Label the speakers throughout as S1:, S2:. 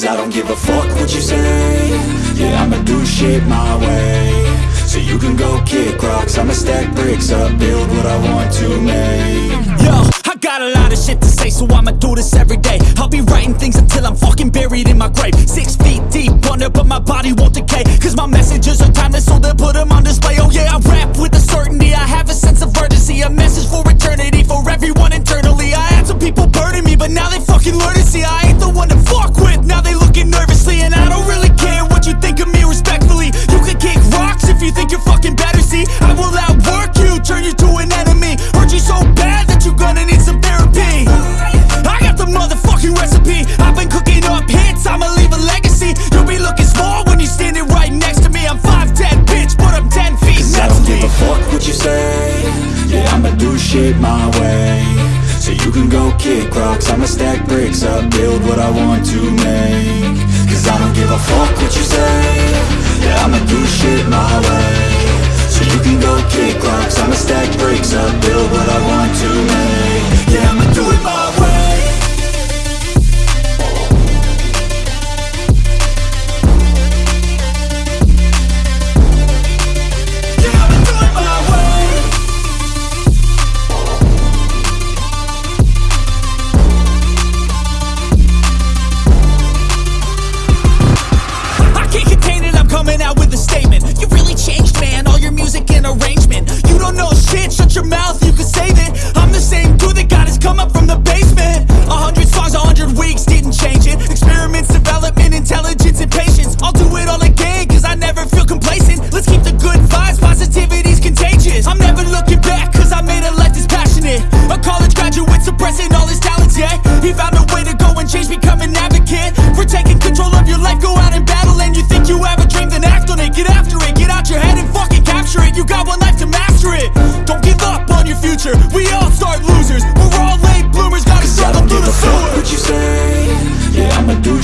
S1: Cause I don't give a fuck what you say. Yeah, I'ma do shit my way. So you can go kick rocks. I'ma stack bricks up, build what I want to make.
S2: Yo, I got a lot of shit to say So I'ma do this every day. I'll be writing things until I'm fucking buried in my grave. Six feet deep Wonder, but my body won't decay. Cause my messages are timeless So they'll put them on display. Oh yeah, I rap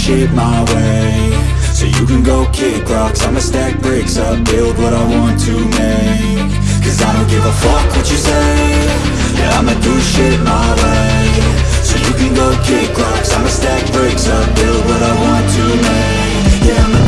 S1: shit my way. So you can go kick rocks I'ma stack bricks up, build what I want to make. Cause I don't give a fuck what you say. Yeah, I'ma do shit my way. So you can go kick rocks I'ma stack bricks up, build what I want to make. Yeah, I'ma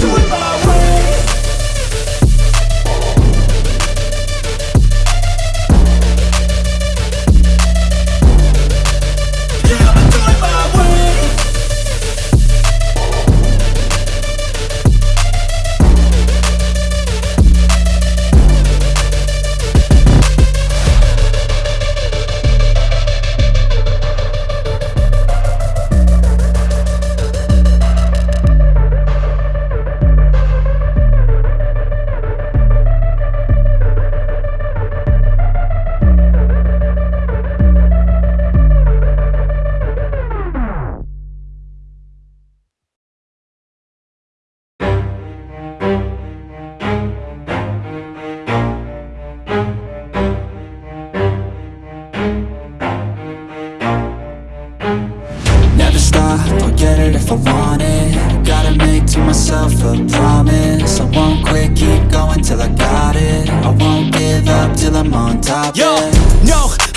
S1: it if I want it. Gotta make to myself a promise. I won't quit, keep going till I got it. I won't give up till I'm on top,
S2: Yo,
S1: yeah
S2: no,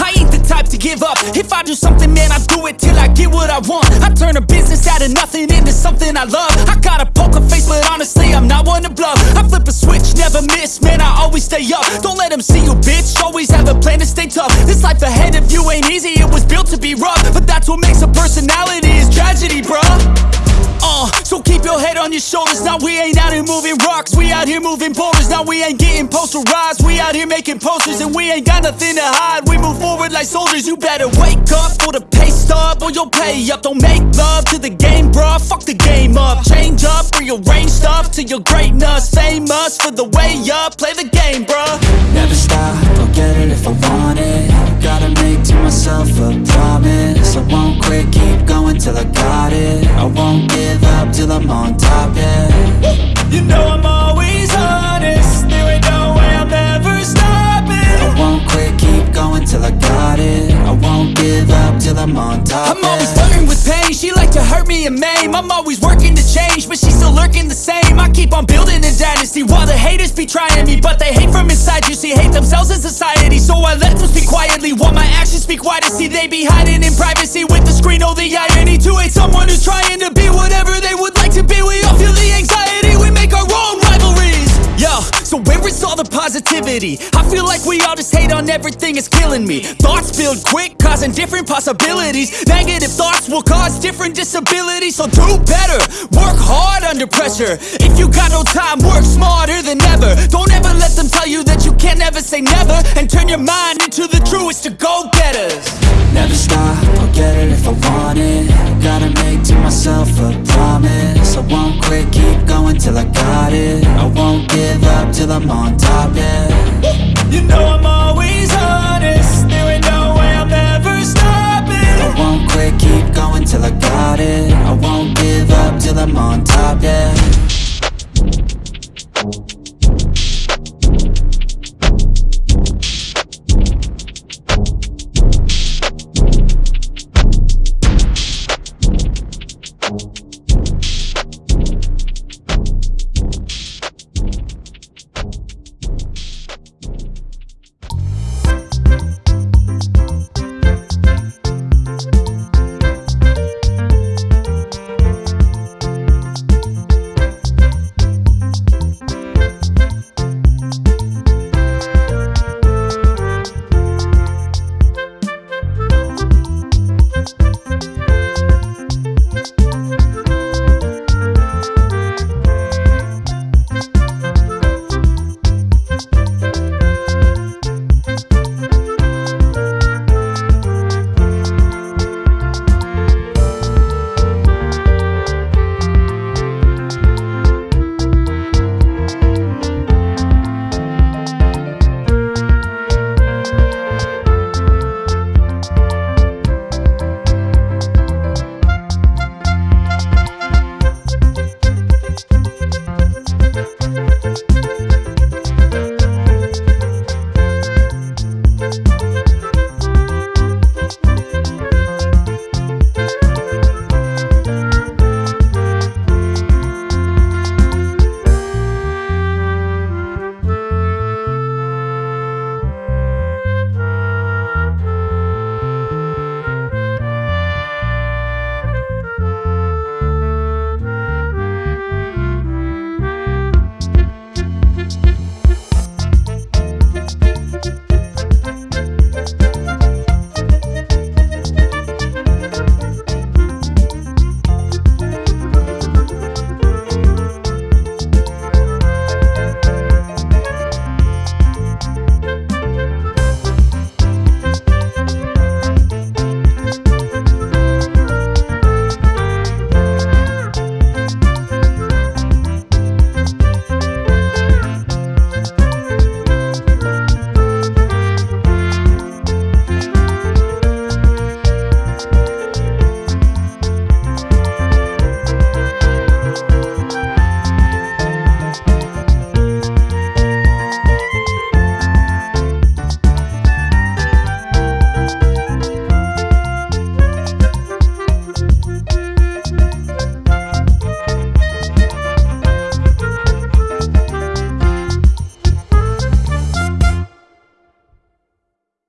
S2: to give up. If I do something, man, I do it till I get what I want. I turn a business out of nothing into something I love. I got a poker face, but honestly, I'm not one to bluff. I flip a switch, never miss, man, I always stay up. Don't let them see you, bitch. Always have a plan to stay tough. This life ahead of you ain't easy, it was built to be rough. But that's what makes a personality is tragedy, bruh. Uh, so keep your head on your shoulders. Now we ain't out here moving rocks. We out here moving boulders. Now we ain't getting posterized. We out here making posters and we ain't got nothing to hide. We move forward like soldiers. You better wake up for the pay stub or you'll pay up. Don't make love to the game, bruh. Fuck the game up. Change up, rearrange stuff to your greatness. Famous for the way up. Play the game, bruh.
S1: Never stop, I'll get it if I want it Gotta make to myself a promise I won't quit, keep going till I got it I won't give up till I'm on top, yeah
S2: You know I'm always honest. There ain't no way I'm ever stopping.
S1: I won't quit, keep going till I got it I won't give up till I'm on top,
S2: I'm always
S1: yeah
S2: flirting with pain. She like to hurt me and maim. I'm always working to change, but she's still lurking the same. I keep on building a dynasty while the haters be trying me, but they hate from inside. You see, hate themselves in society, so I let them speak quietly while my actions speak wider. See, they be hiding in privacy with the screen. Oh, the irony to hate someone who's trying to all the positivity? I feel like we all just hate on everything, it's killing me. Thoughts build quick, causing different possibilities. Negative thoughts will cause different disabilities. So do better, work hard under pressure. If you got no time, work smarter than ever. Don't ever let them tell you that you can't never say never. And turn your mind into the truest of go getters.
S1: Never stop, I'll get it I'm on top,